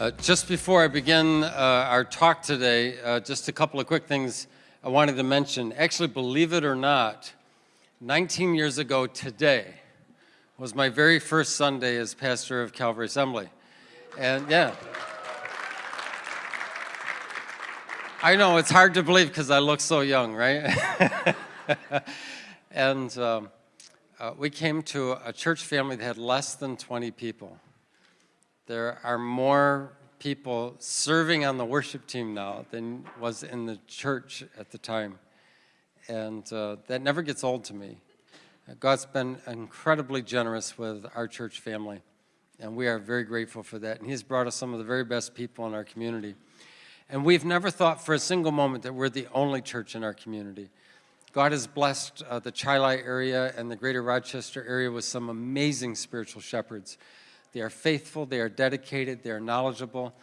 Uh, just before I begin uh, our talk today, uh, just a couple of quick things I wanted to mention. Actually, believe it or not, 19 years ago today was my very first Sunday as pastor of Calvary Assembly. And yeah. I know, it's hard to believe because I look so young, right? and um, uh, we came to a church family that had less than 20 people. There are more people serving on the worship team now than was in the church at the time. And uh, that never gets old to me. God's been incredibly generous with our church family, and we are very grateful for that. And He's brought us some of the very best people in our community. And we've never thought for a single moment that we're the only church in our community. God has blessed uh, the Chili area and the greater Rochester area with some amazing spiritual shepherds. They are faithful, they are dedicated, they are knowledgeable.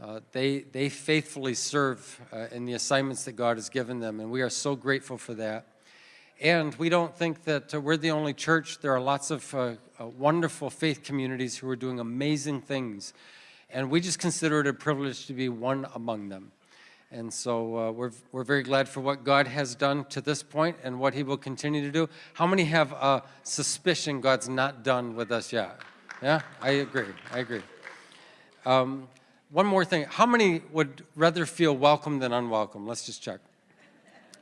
Uh, they, they faithfully serve uh, in the assignments that God has given them, and we are so grateful for that. And we don't think that uh, we're the only church. There are lots of uh, uh, wonderful faith communities who are doing amazing things, and we just consider it a privilege to be one among them. And so uh, we're, we're very glad for what God has done to this point and what he will continue to do. How many have a suspicion God's not done with us yet? Yeah, I agree. I agree. Um, one more thing. How many would rather feel welcome than unwelcome? Let's just check.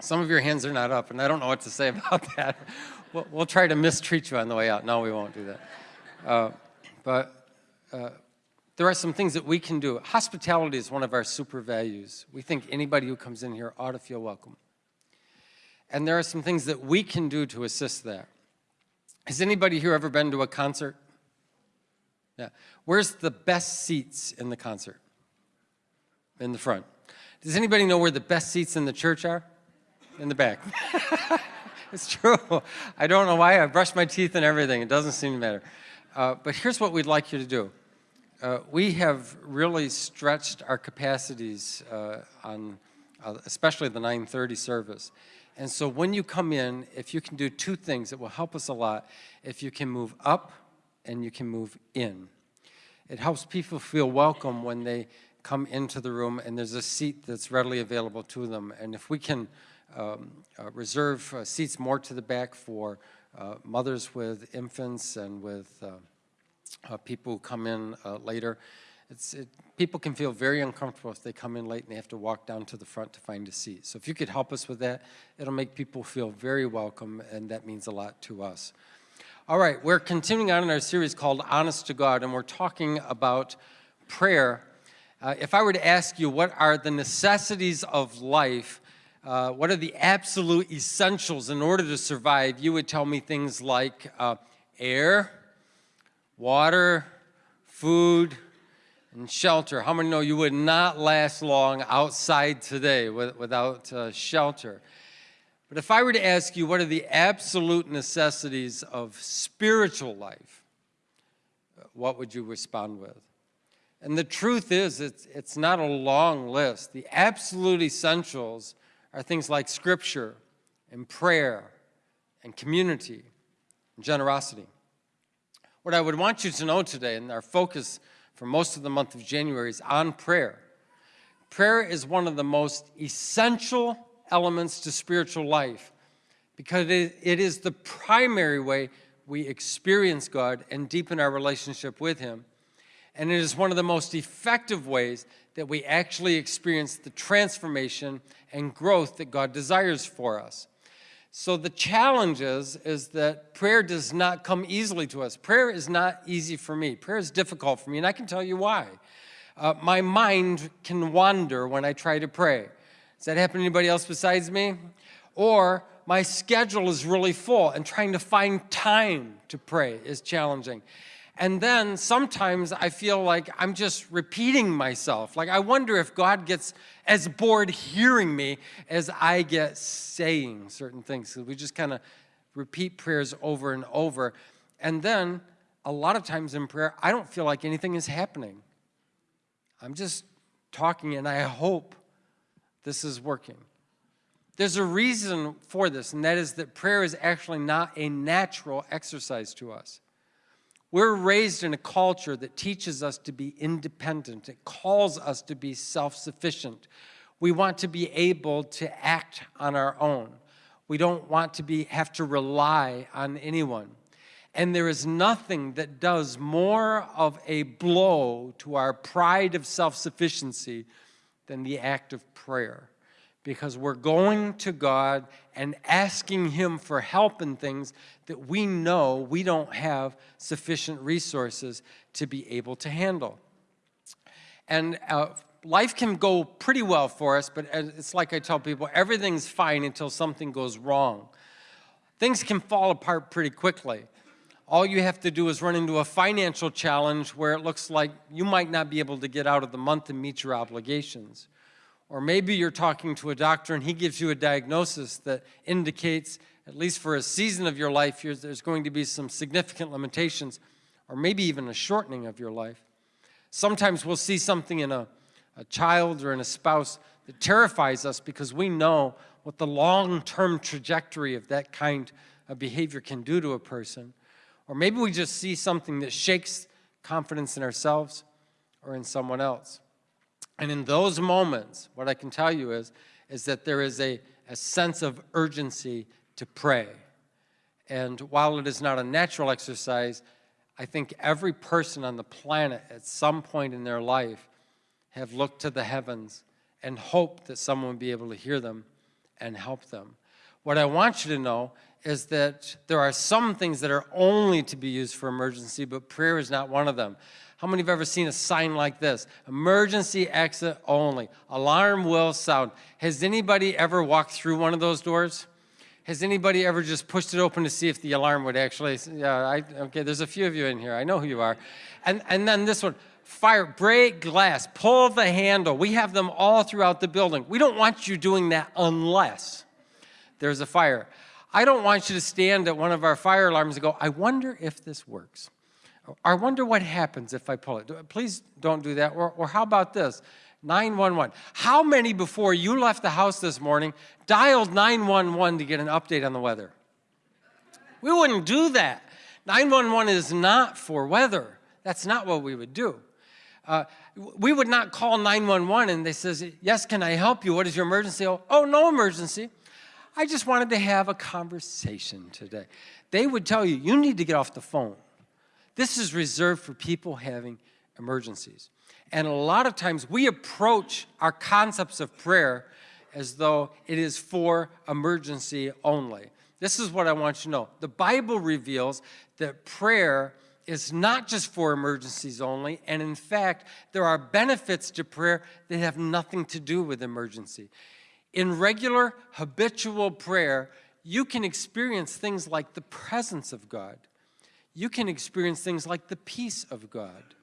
Some of your hands are not up, and I don't know what to say about that. We'll, we'll try to mistreat you on the way out. No, we won't do that. Uh, but uh, there are some things that we can do. Hospitality is one of our super values. We think anybody who comes in here ought to feel welcome. And there are some things that we can do to assist that. Has anybody here ever been to a concert? Yeah. Where's the best seats in the concert? In the front. Does anybody know where the best seats in the church are? In the back. it's true. I don't know why. I brushed my teeth and everything. It doesn't seem to matter. Uh, but here's what we'd like you to do. Uh, we have really stretched our capacities uh, on uh, especially the 930 service. And so when you come in, if you can do two things, it will help us a lot. If you can move up and you can move in. It helps people feel welcome when they come into the room and there's a seat that's readily available to them. And if we can um, uh, reserve uh, seats more to the back for uh, mothers with infants and with uh, uh, people who come in uh, later, it, people can feel very uncomfortable if they come in late and they have to walk down to the front to find a seat. So if you could help us with that, it'll make people feel very welcome and that means a lot to us. All right, we're continuing on in our series called Honest to God, and we're talking about prayer. Uh, if I were to ask you what are the necessities of life, uh, what are the absolute essentials in order to survive, you would tell me things like uh, air, water, food, and shelter. How many know you would not last long outside today without uh, shelter? But if I were to ask you what are the absolute necessities of spiritual life, what would you respond with? And the truth is, it's, it's not a long list. The absolute essentials are things like scripture and prayer and community and generosity. What I would want you to know today, and our focus for most of the month of January is on prayer. Prayer is one of the most essential elements to spiritual life because it is the primary way we experience God and deepen our relationship with Him. And it is one of the most effective ways that we actually experience the transformation and growth that God desires for us. So the challenge is, is that prayer does not come easily to us. Prayer is not easy for me. Prayer is difficult for me, and I can tell you why. Uh, my mind can wander when I try to pray. Does that happen to anybody else besides me? Or my schedule is really full and trying to find time to pray is challenging. And then sometimes I feel like I'm just repeating myself. Like I wonder if God gets as bored hearing me as I get saying certain things. So we just kind of repeat prayers over and over. And then a lot of times in prayer, I don't feel like anything is happening. I'm just talking and I hope this is working. There's a reason for this, and that is that prayer is actually not a natural exercise to us. We're raised in a culture that teaches us to be independent. It calls us to be self-sufficient. We want to be able to act on our own. We don't want to be, have to rely on anyone. And there is nothing that does more of a blow to our pride of self-sufficiency than the act of prayer. Because we're going to God and asking Him for help in things that we know we don't have sufficient resources to be able to handle. And uh, life can go pretty well for us, but it's like I tell people, everything's fine until something goes wrong. Things can fall apart pretty quickly all you have to do is run into a financial challenge where it looks like you might not be able to get out of the month and meet your obligations. Or maybe you're talking to a doctor and he gives you a diagnosis that indicates, at least for a season of your life, there's going to be some significant limitations, or maybe even a shortening of your life. Sometimes we'll see something in a, a child or in a spouse that terrifies us because we know what the long-term trajectory of that kind of behavior can do to a person. Or maybe we just see something that shakes confidence in ourselves or in someone else. And in those moments, what I can tell you is, is that there is a, a sense of urgency to pray. And while it is not a natural exercise, I think every person on the planet at some point in their life have looked to the heavens and hoped that someone would be able to hear them and help them. What I want you to know is that there are some things that are only to be used for emergency, but prayer is not one of them. How many have ever seen a sign like this? Emergency exit only. Alarm will sound. Has anybody ever walked through one of those doors? Has anybody ever just pushed it open to see if the alarm would actually, yeah, I, okay, there's a few of you in here. I know who you are. And, and then this one, fire, break glass, pull the handle. We have them all throughout the building. We don't want you doing that unless there's a fire. I don't want you to stand at one of our fire alarms and go, I wonder if this works. I wonder what happens if I pull it. Please don't do that. Or, or how about this? 911. How many before you left the house this morning dialed 911 to get an update on the weather? We wouldn't do that. 911 is not for weather. That's not what we would do. Uh, we would not call 911 and they says, yes, can I help you? What is your emergency? Oh, oh no emergency. I just wanted to have a conversation today. They would tell you, you need to get off the phone. This is reserved for people having emergencies. And a lot of times we approach our concepts of prayer as though it is for emergency only. This is what I want you to know. The Bible reveals that prayer is not just for emergencies only, and in fact, there are benefits to prayer that have nothing to do with emergency. In regular, habitual prayer, you can experience things like the presence of God. You can experience things like the peace of God.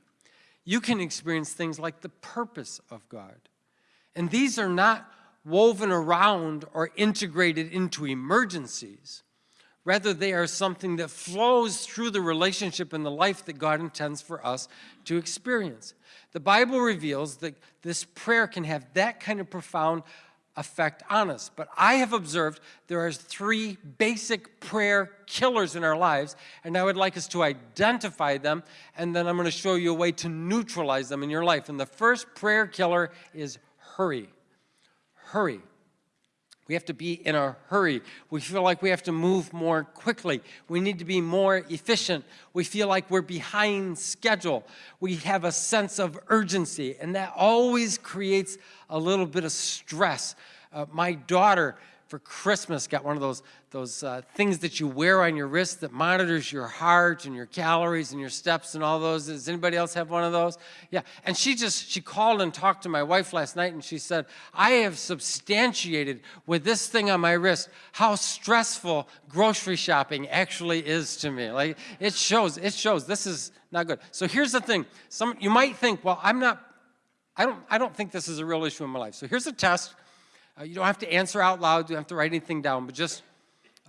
You can experience things like the purpose of God. And these are not woven around or integrated into emergencies. Rather, they are something that flows through the relationship and the life that God intends for us to experience. The Bible reveals that this prayer can have that kind of profound effect on us. But I have observed there are three basic prayer killers in our lives, and I would like us to identify them, and then I'm going to show you a way to neutralize them in your life. And the first prayer killer is hurry. Hurry. We have to be in a hurry. We feel like we have to move more quickly. We need to be more efficient. We feel like we're behind schedule. We have a sense of urgency, and that always creates a little bit of stress. Uh, my daughter for Christmas got one of those, those uh, things that you wear on your wrist that monitors your heart and your calories and your steps and all those. Does anybody else have one of those? Yeah, and she just, she called and talked to my wife last night and she said, I have substantiated with this thing on my wrist how stressful grocery shopping actually is to me. Like, it shows, it shows this is not good. So here's the thing. Some, you might think, well, I'm not, I don't, I don't think this is a real issue in my life. So here's a test uh, you don't have to answer out loud, you don't have to write anything down, but just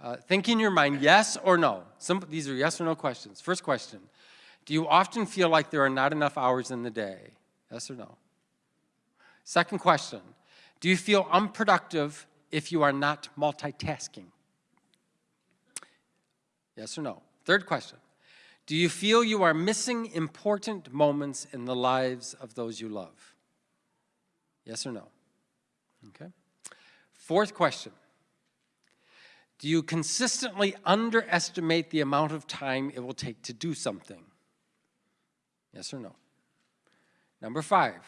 uh, think in your mind, yes or no. Some, these are yes or no questions. First question, do you often feel like there are not enough hours in the day? Yes or no? Second question, do you feel unproductive if you are not multitasking? Yes or no? Third question, Do you feel you are missing important moments in the lives of those you love? Yes or no? Okay. Fourth question. Do you consistently underestimate the amount of time it will take to do something? Yes or no? Number five,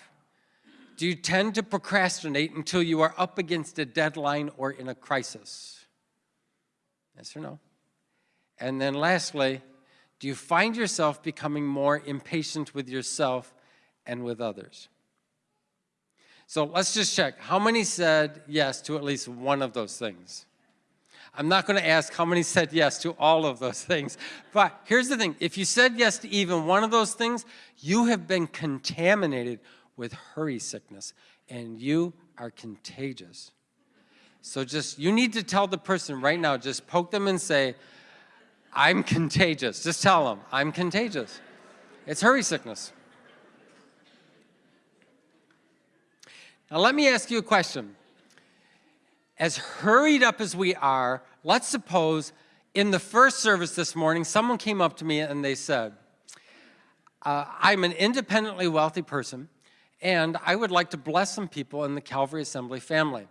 do you tend to procrastinate until you are up against a deadline or in a crisis? Yes or no? And then lastly, do you find yourself becoming more impatient with yourself and with others? So let's just check. How many said yes to at least one of those things? I'm not going to ask how many said yes to all of those things. But here's the thing. If you said yes to even one of those things, you have been contaminated with hurry sickness, and you are contagious. So just, you need to tell the person right now, just poke them and say, I'm contagious. Just tell them, I'm contagious. It's hurry sickness. Now let me ask you a question as hurried up as we are, let's suppose in the first service this morning, someone came up to me and they said, uh, I'm an independently wealthy person and I would like to bless some people in the Calvary Assembly family.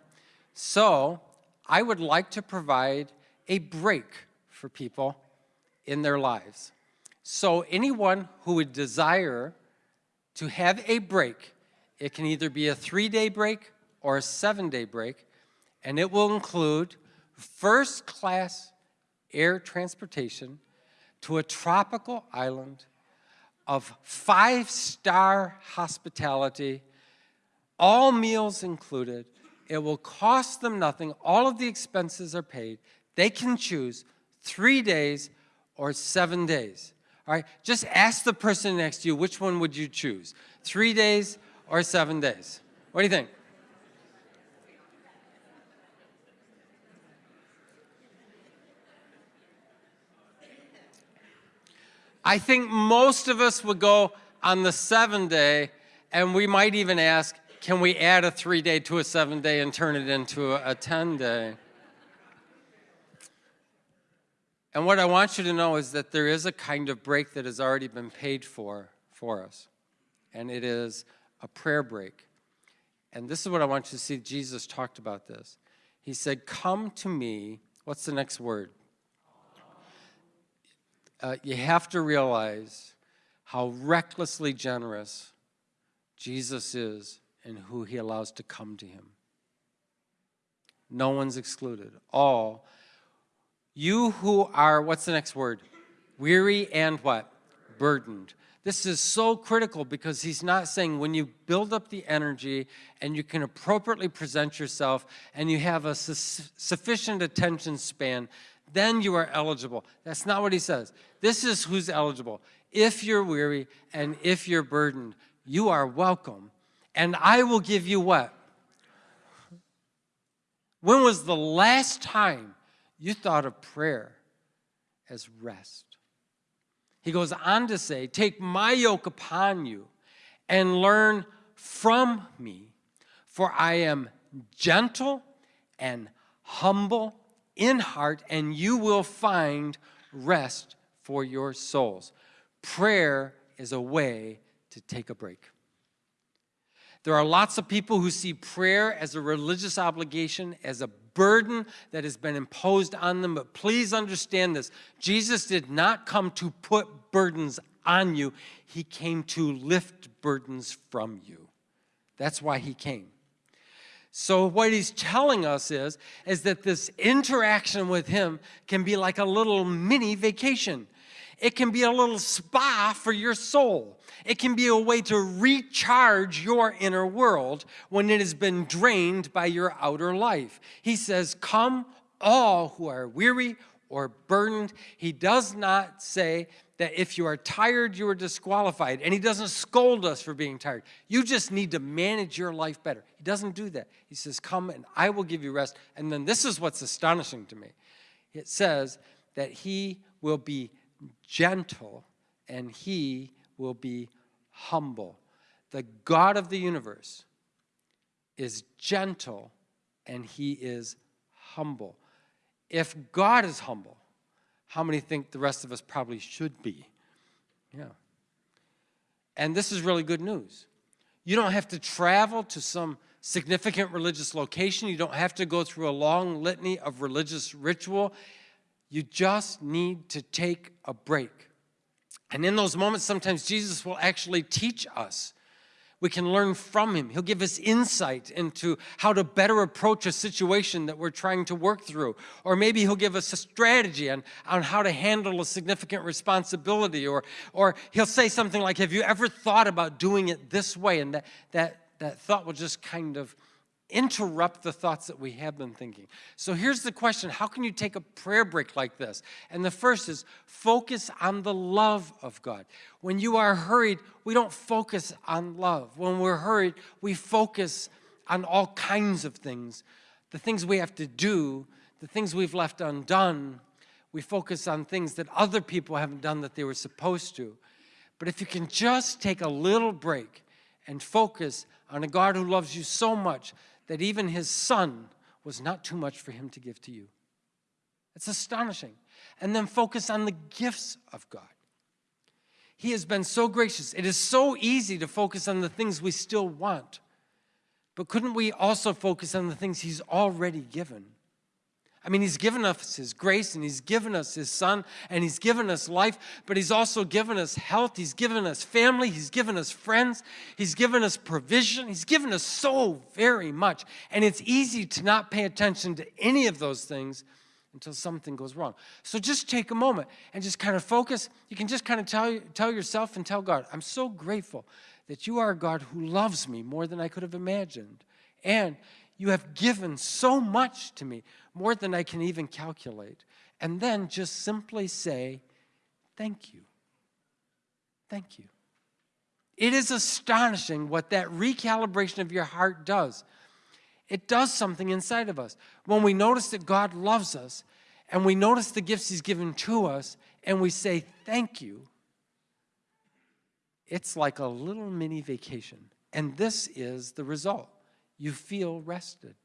So I would like to provide a break for people in their lives. So anyone who would desire to have a break, it can either be a three-day break or a seven-day break, and it will include first class air transportation to a tropical island of five-star hospitality, all meals included. It will cost them nothing. All of the expenses are paid. They can choose three days or seven days. All right, just ask the person next to you, which one would you choose? Three days or seven days? What do you think? I think most of us would go on the seven day and we might even ask, can we add a three day to a seven day and turn it into a, a 10 day? And what I want you to know is that there is a kind of break that has already been paid for for us. And it is a prayer break. And this is what I want you to see. Jesus talked about this. He said, come to me. What's the next word? uh, you have to realize how recklessly generous Jesus is and who he allows to come to him. No one's excluded. All. You who are, what's the next word? Weary and what? Burdened. This is so critical because he's not saying when you build up the energy and you can appropriately present yourself and you have a su sufficient attention span then you are eligible. That's not what he says. This is who's eligible. If you're weary and if you're burdened, you are welcome. And I will give you what? When was the last time you thought of prayer as rest? He goes on to say, Take my yoke upon you and learn from me, for I am gentle and humble in heart, and you will find rest for your souls. Prayer is a way to take a break. There are lots of people who see prayer as a religious obligation, as a burden that has been imposed on them. But please understand this Jesus did not come to put burdens on you, He came to lift burdens from you. That's why He came. So what he's telling us is, is that this interaction with him can be like a little mini vacation. It can be a little spa for your soul. It can be a way to recharge your inner world when it has been drained by your outer life. He says, come all who are weary or burdened. He does not say that if you are tired, you are disqualified. And he doesn't scold us for being tired. You just need to manage your life better. He doesn't do that. He says, come and I will give you rest. And then this is what's astonishing to me. It says that he will be gentle and he will be humble. The God of the universe is gentle and he is humble. If God is humble, how many think the rest of us probably should be? Yeah. And this is really good news. You don't have to travel to some significant religious location. You don't have to go through a long litany of religious ritual. You just need to take a break. And in those moments, sometimes Jesus will actually teach us we can learn from him. He'll give us insight into how to better approach a situation that we're trying to work through. Or maybe he'll give us a strategy on, on how to handle a significant responsibility. Or, or he'll say something like, have you ever thought about doing it this way? And that, that, that thought will just kind of interrupt the thoughts that we have been thinking. So here's the question, how can you take a prayer break like this? And the first is focus on the love of God. When you are hurried, we don't focus on love. When we're hurried, we focus on all kinds of things. The things we have to do, the things we've left undone, we focus on things that other people haven't done that they were supposed to. But if you can just take a little break and focus on a God who loves you so much that even his son was not too much for him to give to you. It's astonishing. And then focus on the gifts of God. He has been so gracious. It is so easy to focus on the things we still want. But couldn't we also focus on the things he's already given? I mean, he's given us his grace and he's given us his son and he's given us life, but he's also given us health. He's given us family. He's given us friends. He's given us provision. He's given us so very much. And it's easy to not pay attention to any of those things until something goes wrong. So just take a moment and just kind of focus. You can just kind of tell, tell yourself and tell God, I'm so grateful that you are a God who loves me more than I could have imagined. And you have given so much to me, more than I can even calculate. And then just simply say, thank you. Thank you. It is astonishing what that recalibration of your heart does. It does something inside of us. When we notice that God loves us and we notice the gifts he's given to us and we say thank you, it's like a little mini vacation. And this is the result you feel rested.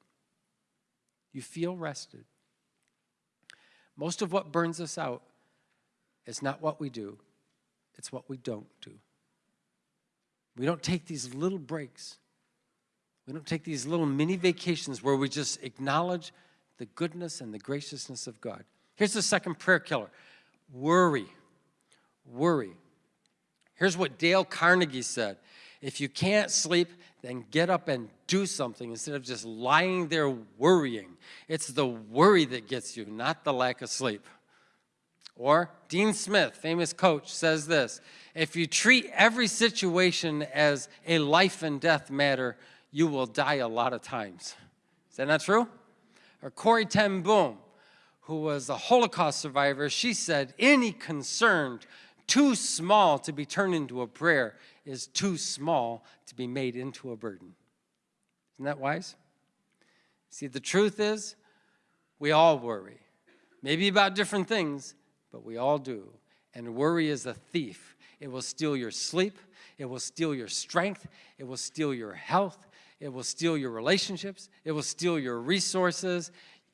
You feel rested. Most of what burns us out is not what we do, it's what we don't do. We don't take these little breaks. We don't take these little mini vacations where we just acknowledge the goodness and the graciousness of God. Here's the second prayer killer worry. Worry. Here's what Dale Carnegie said if you can't sleep, then get up and do something instead of just lying there worrying. It's the worry that gets you, not the lack of sleep. Or Dean Smith, famous coach, says this, if you treat every situation as a life and death matter, you will die a lot of times. Is that not true? Or Corrie ten Boom, who was a Holocaust survivor, she said, any concern too small to be turned into a prayer is too small to be made into a burden. Isn't that wise? See, the truth is, we all worry. Maybe about different things, but we all do. And worry is a thief. It will steal your sleep. It will steal your strength. It will steal your health. It will steal your relationships. It will steal your resources.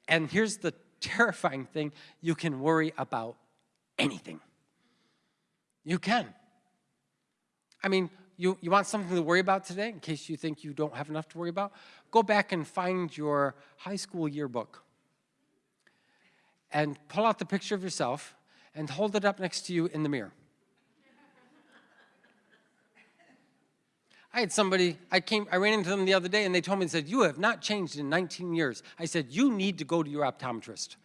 And here's the terrifying thing. You can worry about anything. You can. I mean, you, you want something to worry about today in case you think you don't have enough to worry about? Go back and find your high school yearbook and pull out the picture of yourself and hold it up next to you in the mirror. I had somebody, I came, I ran into them the other day and they told me, they said, you have not changed in 19 years. I said, you need to go to your optometrist.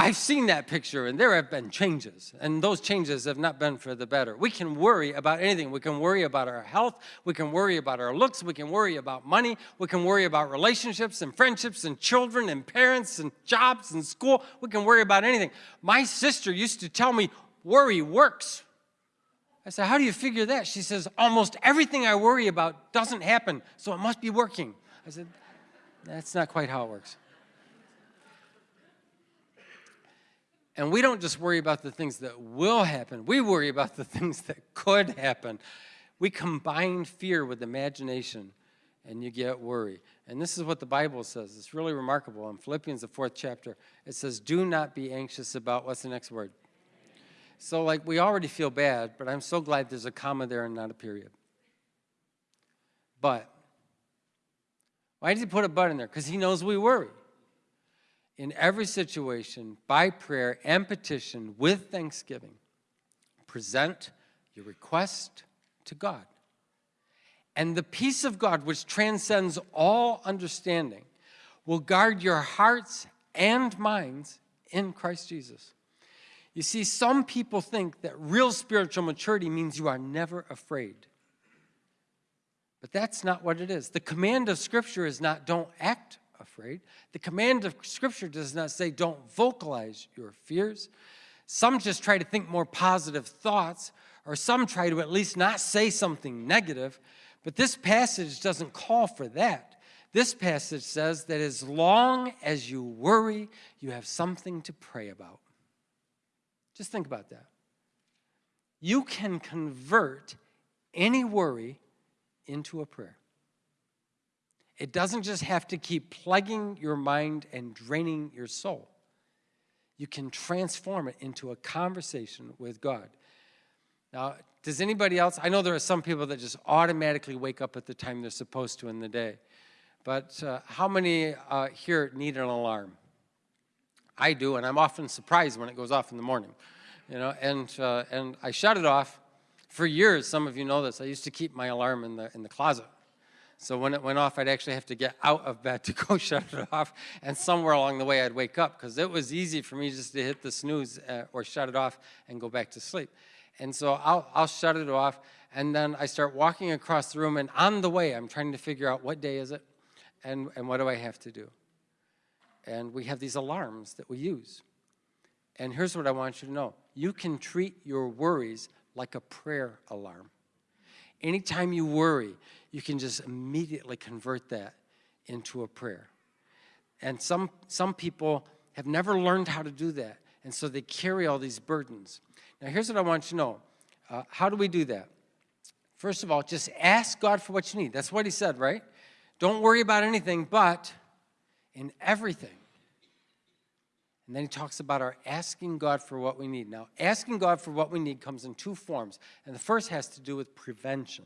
I've seen that picture and there have been changes and those changes have not been for the better. We can worry about anything. We can worry about our health. We can worry about our looks. We can worry about money. We can worry about relationships and friendships and children and parents and jobs and school. We can worry about anything. My sister used to tell me, worry works. I said, how do you figure that? She says, almost everything I worry about doesn't happen, so it must be working. I said, that's not quite how it works. And we don't just worry about the things that will happen, we worry about the things that could happen. We combine fear with imagination and you get worry. And this is what the Bible says. It's really remarkable. In Philippians, the fourth chapter, it says, do not be anxious about, what's the next word? So like we already feel bad, but I'm so glad there's a comma there and not a period. But, why did he put a but in there? Because he knows we worry. In every situation, by prayer and petition with thanksgiving, present your request to God. And the peace of God, which transcends all understanding, will guard your hearts and minds in Christ Jesus. You see, some people think that real spiritual maturity means you are never afraid. But that's not what it is. The command of Scripture is not don't act afraid. The command of Scripture does not say don't vocalize your fears. Some just try to think more positive thoughts, or some try to at least not say something negative. But this passage doesn't call for that. This passage says that as long as you worry, you have something to pray about. Just think about that. You can convert any worry into a prayer. It doesn't just have to keep plugging your mind and draining your soul. You can transform it into a conversation with God. Now, does anybody else, I know there are some people that just automatically wake up at the time they're supposed to in the day, but uh, how many uh, here need an alarm? I do, and I'm often surprised when it goes off in the morning. You know, and, uh, and I shut it off. For years, some of you know this, I used to keep my alarm in the, in the closet. So when it went off, I'd actually have to get out of bed to go shut it off, and somewhere along the way, I'd wake up, because it was easy for me just to hit the snooze uh, or shut it off and go back to sleep. And so I'll, I'll shut it off, and then I start walking across the room, and on the way, I'm trying to figure out what day is it, and, and what do I have to do. And we have these alarms that we use. And here's what I want you to know. You can treat your worries like a prayer alarm. Anytime you worry, you can just immediately convert that into a prayer. And some, some people have never learned how to do that, and so they carry all these burdens. Now, here's what I want you to know. Uh, how do we do that? First of all, just ask God for what you need. That's what he said, right? Don't worry about anything, but in everything. And then he talks about our asking God for what we need. Now, asking God for what we need comes in two forms. And the first has to do with prevention.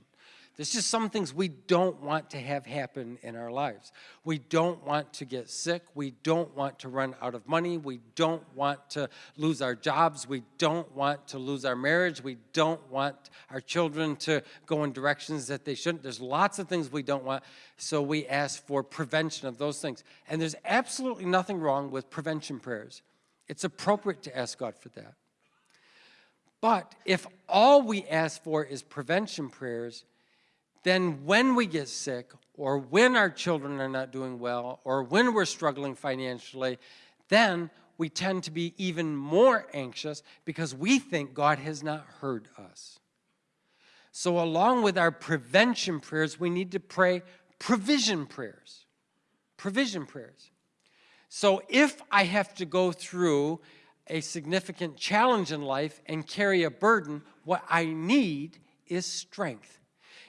There's just some things we don't want to have happen in our lives. We don't want to get sick. We don't want to run out of money. We don't want to lose our jobs. We don't want to lose our marriage. We don't want our children to go in directions that they shouldn't. There's lots of things we don't want, so we ask for prevention of those things. And there's absolutely nothing wrong with prevention prayers. It's appropriate to ask God for that. But if all we ask for is prevention prayers, then when we get sick or when our children are not doing well or when we're struggling financially, then we tend to be even more anxious because we think God has not heard us. So along with our prevention prayers, we need to pray provision prayers. Provision prayers. So if I have to go through a significant challenge in life and carry a burden, what I need is strength.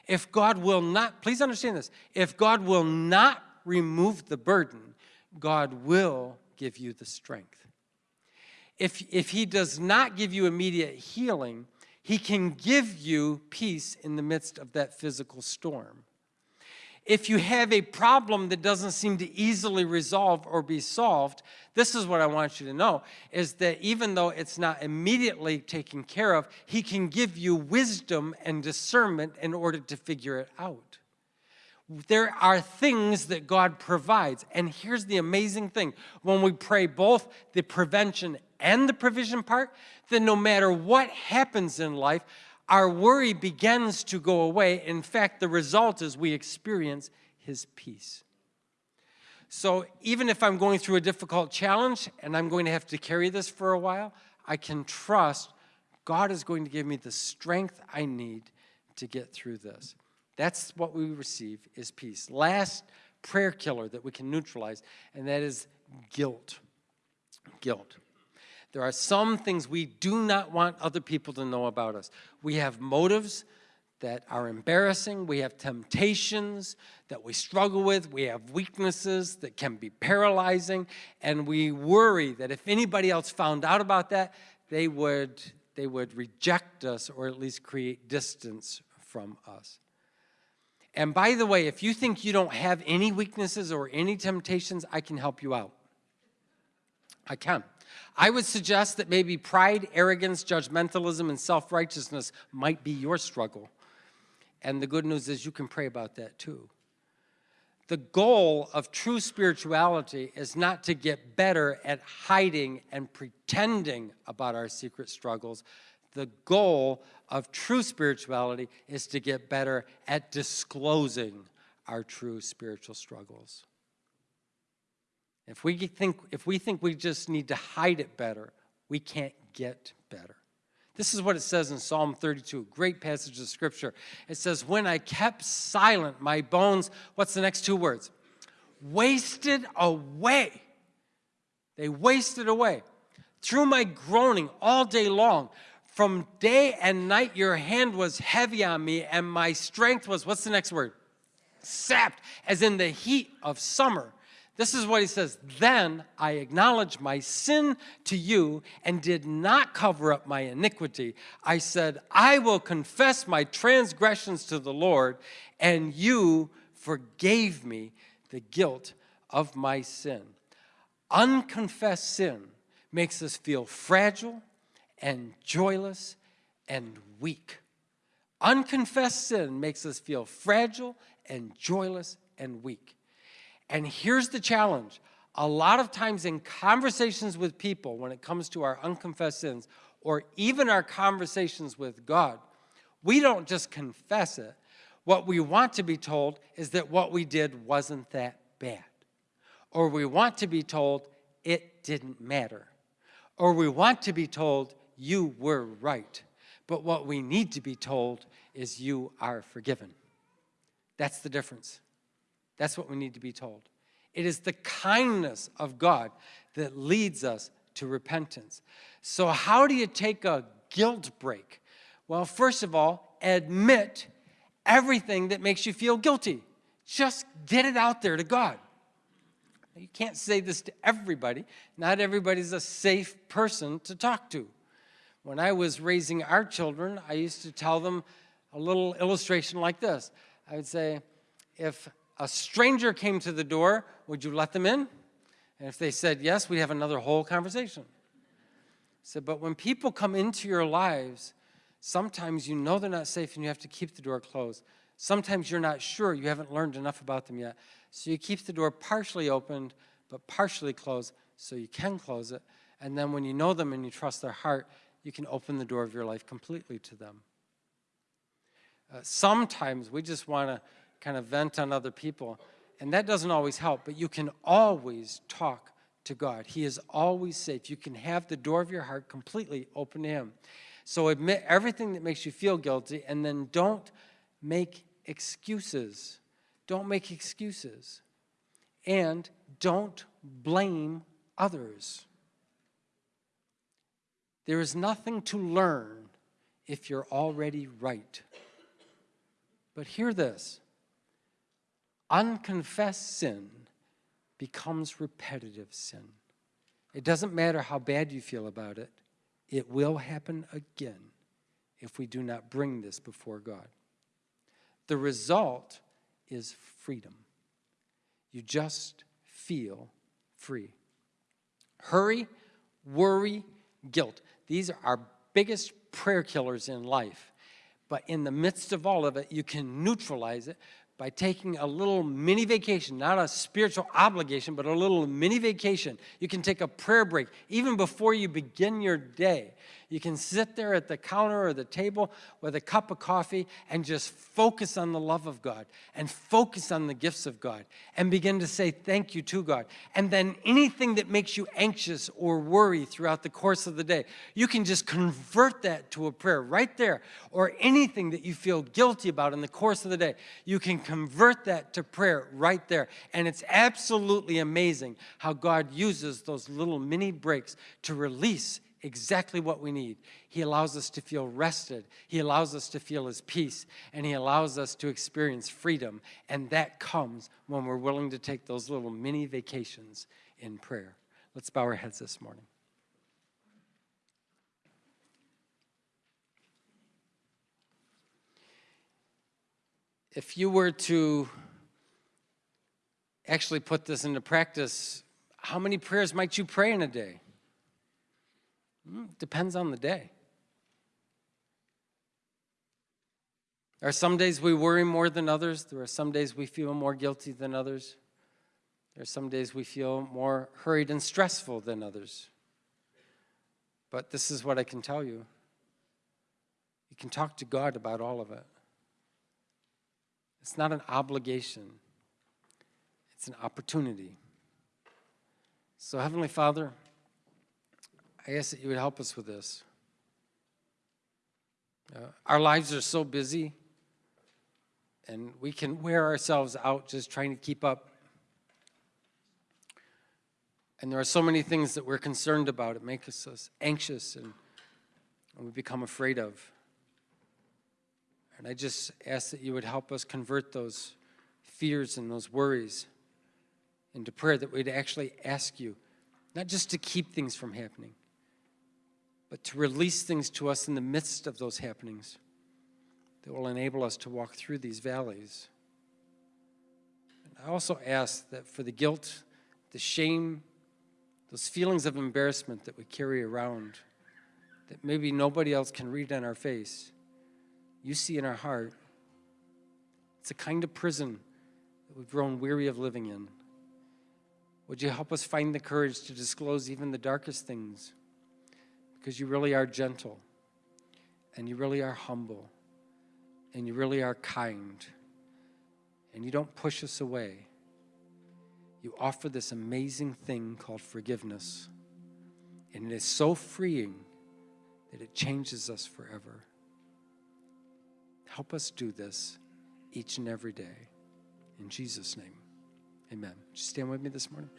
If God will not, please understand this, if God will not remove the burden, God will give you the strength. If, if he does not give you immediate healing, he can give you peace in the midst of that physical storm. If you have a problem that doesn't seem to easily resolve or be solved, this is what I want you to know, is that even though it's not immediately taken care of, he can give you wisdom and discernment in order to figure it out. There are things that God provides. And here's the amazing thing. When we pray both the prevention and the provision part, then no matter what happens in life, our worry begins to go away. In fact, the result is we experience his peace. So even if I'm going through a difficult challenge and I'm going to have to carry this for a while, I can trust God is going to give me the strength I need to get through this. That's what we receive is peace. Last prayer killer that we can neutralize, and that is guilt. Guilt. There are some things we do not want other people to know about us. We have motives that are embarrassing. We have temptations that we struggle with. We have weaknesses that can be paralyzing. And we worry that if anybody else found out about that, they would they would reject us or at least create distance from us. And by the way, if you think you don't have any weaknesses or any temptations, I can help you out. I can. I would suggest that maybe pride, arrogance, judgmentalism, and self-righteousness might be your struggle. And the good news is you can pray about that too. The goal of true spirituality is not to get better at hiding and pretending about our secret struggles. The goal of true spirituality is to get better at disclosing our true spiritual struggles. If we think, if we think we just need to hide it better, we can't get better. This is what it says in Psalm 32, great passage of scripture. It says, when I kept silent, my bones, what's the next two words? Wasted away. They wasted away. Through my groaning all day long, from day and night your hand was heavy on me and my strength was, what's the next word? Sapped, as in the heat of summer. This is what he says, Then I acknowledged my sin to you and did not cover up my iniquity. I said, I will confess my transgressions to the Lord, and you forgave me the guilt of my sin. Unconfessed sin makes us feel fragile and joyless and weak. Unconfessed sin makes us feel fragile and joyless and weak. And here's the challenge. A lot of times in conversations with people, when it comes to our unconfessed sins, or even our conversations with God, we don't just confess it. What we want to be told is that what we did wasn't that bad. Or we want to be told it didn't matter. Or we want to be told you were right. But what we need to be told is you are forgiven. That's the difference. That's what we need to be told. It is the kindness of God that leads us to repentance. So how do you take a guilt break? Well, first of all, admit everything that makes you feel guilty. Just get it out there to God. You can't say this to everybody. Not everybody's a safe person to talk to. When I was raising our children, I used to tell them a little illustration like this. I would say, if a stranger came to the door, would you let them in? And if they said yes, we'd have another whole conversation. So, but when people come into your lives, sometimes you know they're not safe and you have to keep the door closed. Sometimes you're not sure, you haven't learned enough about them yet. So you keep the door partially opened, but partially closed so you can close it. And then when you know them and you trust their heart, you can open the door of your life completely to them. Uh, sometimes we just want to kind of vent on other people. And that doesn't always help, but you can always talk to God. He is always safe. You can have the door of your heart completely open to Him. So admit everything that makes you feel guilty and then don't make excuses. Don't make excuses. And don't blame others. There is nothing to learn if you're already right. But hear this unconfessed sin becomes repetitive sin. It doesn't matter how bad you feel about it, it will happen again if we do not bring this before God. The result is freedom. You just feel free. Hurry, worry, guilt. These are our biggest prayer killers in life. But in the midst of all of it, you can neutralize it by taking a little mini vacation, not a spiritual obligation, but a little mini vacation. You can take a prayer break even before you begin your day. You can sit there at the counter or the table with a cup of coffee and just focus on the love of God and focus on the gifts of God and begin to say thank you to God. And then anything that makes you anxious or worry throughout the course of the day, you can just convert that to a prayer right there. Or anything that you feel guilty about in the course of the day, you can convert that to prayer right there. And it's absolutely amazing how God uses those little mini breaks to release exactly what we need. He allows us to feel rested. He allows us to feel his peace. And he allows us to experience freedom. And that comes when we're willing to take those little mini vacations in prayer. Let's bow our heads this morning. If you were to actually put this into practice, how many prayers might you pray in a day? Hmm, Depends on the day. There are some days we worry more than others. There are some days we feel more guilty than others. There are some days we feel more hurried and stressful than others. But this is what I can tell you. You can talk to God about all of it. It's not an obligation, it's an opportunity. So, Heavenly Father, I ask that you would help us with this. Uh, our lives are so busy, and we can wear ourselves out just trying to keep up. And there are so many things that we're concerned about. It makes us anxious and, and we become afraid of. And I just ask that you would help us convert those fears and those worries into prayer, that we'd actually ask you, not just to keep things from happening, but to release things to us in the midst of those happenings that will enable us to walk through these valleys. And I also ask that for the guilt, the shame, those feelings of embarrassment that we carry around, that maybe nobody else can read on our face, you see in our heart. It's a kind of prison that we've grown weary of living in. Would you help us find the courage to disclose even the darkest things? Because you really are gentle, and you really are humble, and you really are kind, and you don't push us away. You offer this amazing thing called forgiveness, and it is so freeing that it changes us forever. Help us do this each and every day. In Jesus' name, amen. Just stand with me this morning.